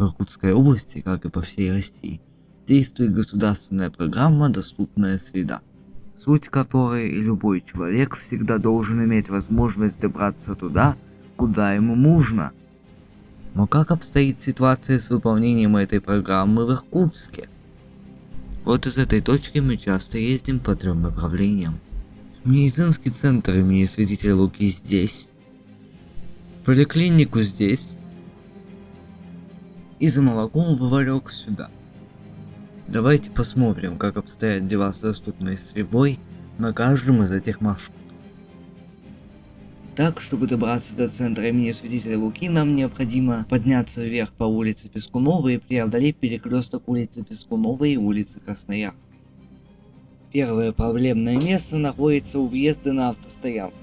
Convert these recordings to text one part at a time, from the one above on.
В Иркутской области, как и по всей России, действует государственная программа «Доступная среда», суть которой любой человек всегда должен иметь возможность добраться туда, куда ему нужно. Но как обстоит ситуация с выполнением этой программы в Иркутске? Вот из этой точки мы часто ездим по трем направлениям. Медицинский центр имени святителя Луки здесь. Поликлинику здесь. И за молоком в сюда. Давайте посмотрим, как обстоят дела с доступной стрельбой на каждом из этих маршрутов. Так, чтобы добраться до центра имени Святителя Луки, нам необходимо подняться вверх по улице Пескуновой и преодолеть перекресток улицы Пескуновой и улицы Красноярской. Первое проблемное место находится у въезда на автостоянку.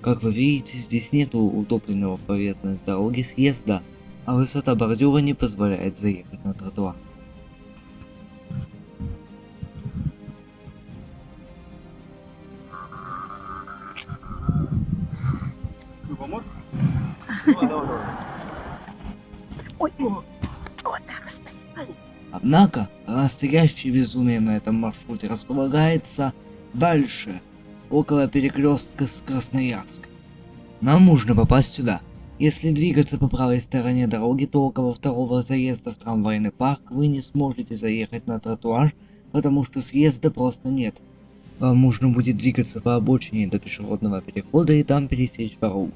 Как вы видите, здесь нету утопленного в поверхность дороги съезда, а высота бордюра не позволяет заехать на тротуар. Однако, настоящее безумие на этом маршруте располагается дальше, около перекрестка с Красноярской. Нам нужно попасть сюда. Если двигаться по правой стороне дороги, то около второго заезда в трамвайный парк вы не сможете заехать на тротуар, потому что съезда просто нет. Вам нужно будет двигаться по обочине до пешеходного перехода и там пересечь дорогу.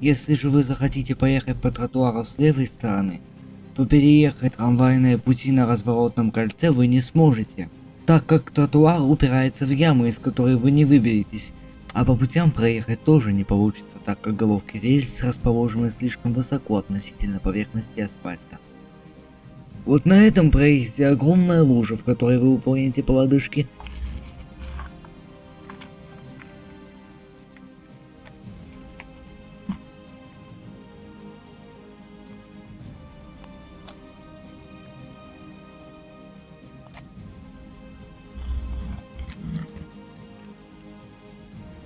Если же вы захотите поехать по тротуару с левой стороны, то переехать трамвайные пути на разворотном кольце вы не сможете, так как тротуар упирается в яму, из которой вы не выберетесь, а по путям проехать тоже не получится, так как головки рельс расположены слишком высоко относительно поверхности асфальта. Вот на этом проезде огромная лужа, в которой вы уплывете по лодыжке,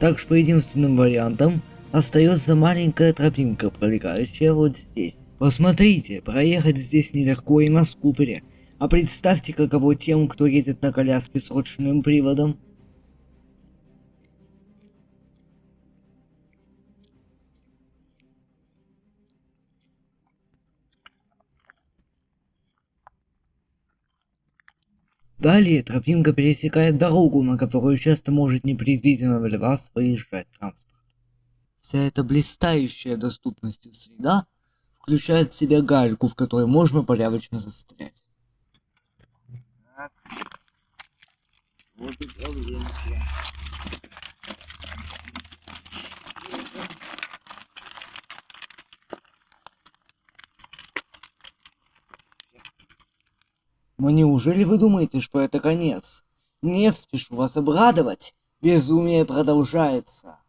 Так что единственным вариантом остается маленькая тропинка, пролегающая вот здесь. Посмотрите, проехать здесь нелегко и на скутере. А представьте, каково тем, кто едет на коляске с ручным приводом. Далее тропинка пересекает дорогу, на которую часто может непредвиденно вас выезжать транспорт. Вся эта блистающая доступностью среда включает в себя гальку, в которой можно порядочно застрять. Так. Вот и Но неужели вы думаете, что это конец? Не спешу вас обрадовать. Безумие продолжается.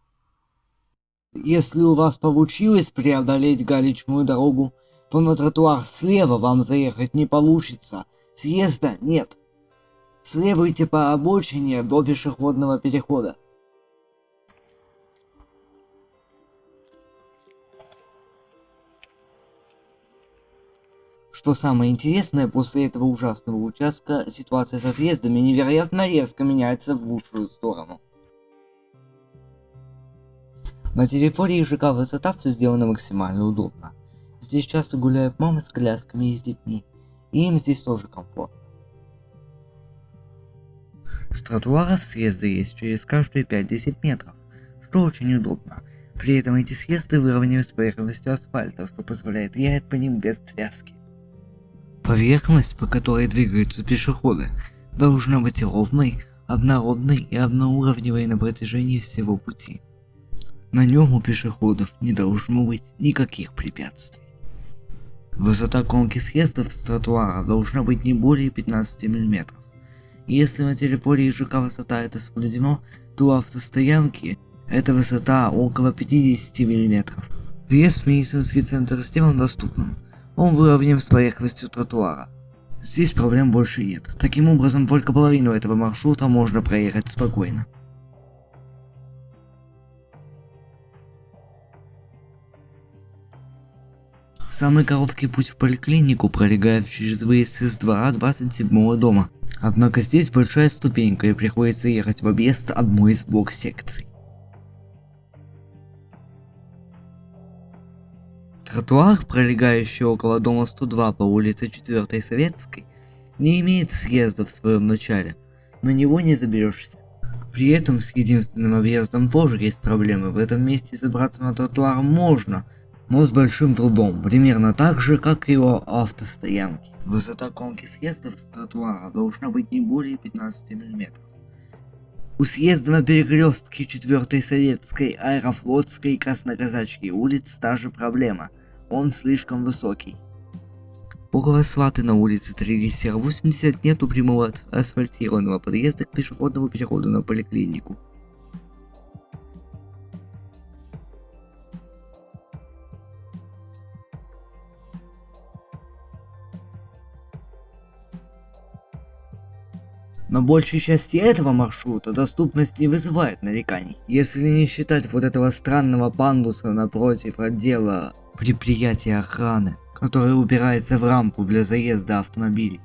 Если у вас получилось преодолеть галечную дорогу, то на тротуар слева вам заехать не получится. Съезда нет. Следуйте по обочине до пешеходного перехода. Что самое интересное, после этого ужасного участка ситуация со съездами невероятно резко меняется в лучшую сторону. На территории ЖК высота все сделано максимально удобно. Здесь часто гуляют мамы с колясками и с детьми, и им здесь тоже комфортно. С тротуаров съезды есть через каждые 5-10 метров, что очень удобно. При этом эти съезды выровнены с поверхностью асфальта, что позволяет ехать по ним без тряски. Поверхность, по которой двигаются пешеходы, должна быть ровной, однородной и одноуровневой на протяжении всего пути. На нем у пешеходов не должно быть никаких препятствий. Высота конки съездов с тротуара должна быть не более 15 мм. Если на территории ЖК высота это соблюдено, то автостоянки эта высота около 50 мм. Въезд в медицинский центр сделан доступным, он выровнен с поверхностью тротуара. Здесь проблем больше нет. Таким образом, только половину этого маршрута можно проехать спокойно. Самый короткий путь в поликлинику пролегает через выезд из двора 27 дома. Однако здесь большая ступенька и приходится ехать в объезд одной из двух Тротуар, пролегающий около дома 102 по улице 4 Советской, не имеет съезда в своем начале, на него не заберешься. При этом с единственным объездом тоже есть проблемы, в этом месте забраться на тротуар можно, но с большим трудом, примерно так же, как и у автостоянки. Высота конки съездов с тротуара должна быть не более 15 мм. У съезда на перекрестке 4 Советской, Аэрофлотской и Красноказачьей улиц та же проблема, он слишком высокий. Около Сваты на улице 3 80 нету прямого асфальтированного подъезда к пешеходному переходу на поликлинику. На большей части этого маршрута доступность не вызывает нареканий, если не считать вот этого странного пандуса напротив отдела предприятия охраны, который упирается в рампу для заезда автомобилей.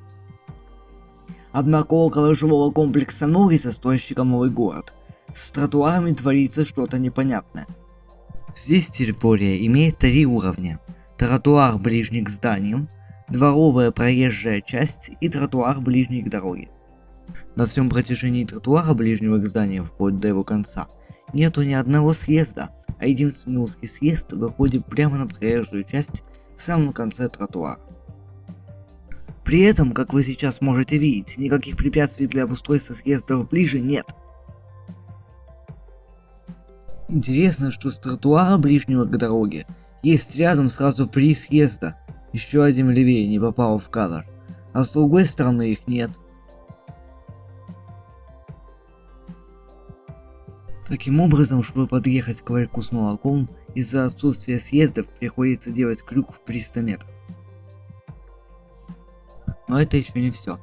Однако около жилого комплекса Норриса, стоящего новый город, с тротуарами творится что-то непонятное. Здесь территория имеет три уровня. Тротуар ближний к зданиям, дворовая проезжая часть и тротуар ближний к дороге. На всем протяжении тротуара ближнего к зданию, вплоть до его конца, нету ни одного съезда, а единственный узкий съезд выходит прямо на проезжую часть в самом конце тротуара. При этом, как вы сейчас можете видеть, никаких препятствий для обустройства съездов ближе нет. Интересно, что с тротуара ближнего к дороге есть рядом сразу три съезда, еще один левее не попал в кадр, а с другой стороны их нет. Таким образом, чтобы подъехать к ларьку с молоком, из-за отсутствия съездов приходится делать крюк в 300 метров. Но это еще не все.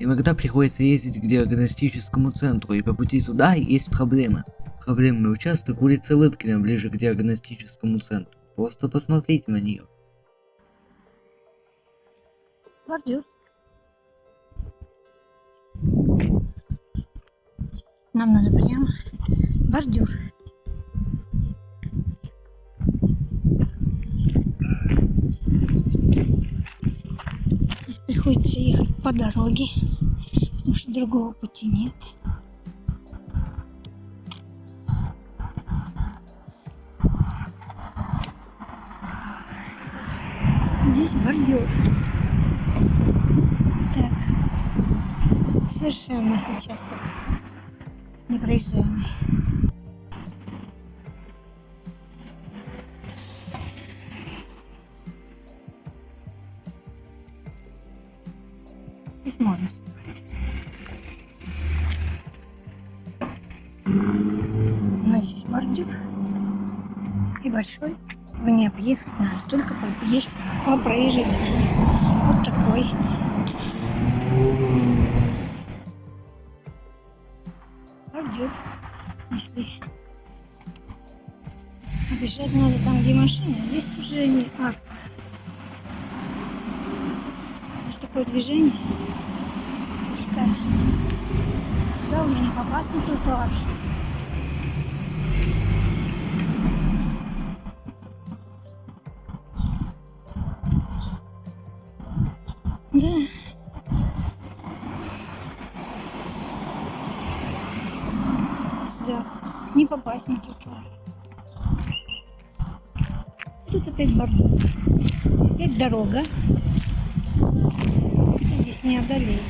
Иногда приходится ездить к диагностическому центру, и по пути туда есть проблемы. Проблемный участок улицы Лыбкина ближе к диагностическому центру. Просто посмотрите на нее. Бордюр. Нам надо прямо бордюр. Здесь приходится ехать по дороге, потому что другого пути нет. Здесь бордюр. Так. Совершенно участок непроезжаемый. Здесь можно снимать. У нас здесь бордюр и большой. Его не объехать надо, только поезжать по проезжей дороге. Вот такой. Бордюр. Если объезжать надо там, где машина, здесь уже не арка. Здесь такое движение. Пускай. Сюда уже не попасть на тротуар. Да. Сюда не попасть на тротуар. Тут опять бордюр. Опять дорога. Что здесь не одолеет.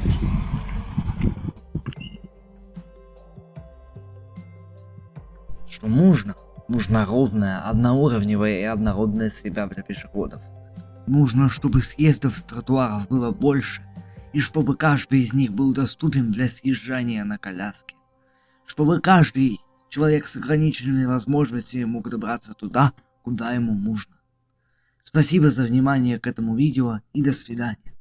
Нужно? Нужна ровная, одноуровневая и однородная среда для пешеходов. Нужно, чтобы съездов с тротуаров было больше, и чтобы каждый из них был доступен для съезжания на коляске. Чтобы каждый человек с ограниченными возможностями мог добраться туда, куда ему нужно. Спасибо за внимание к этому видео и до свидания.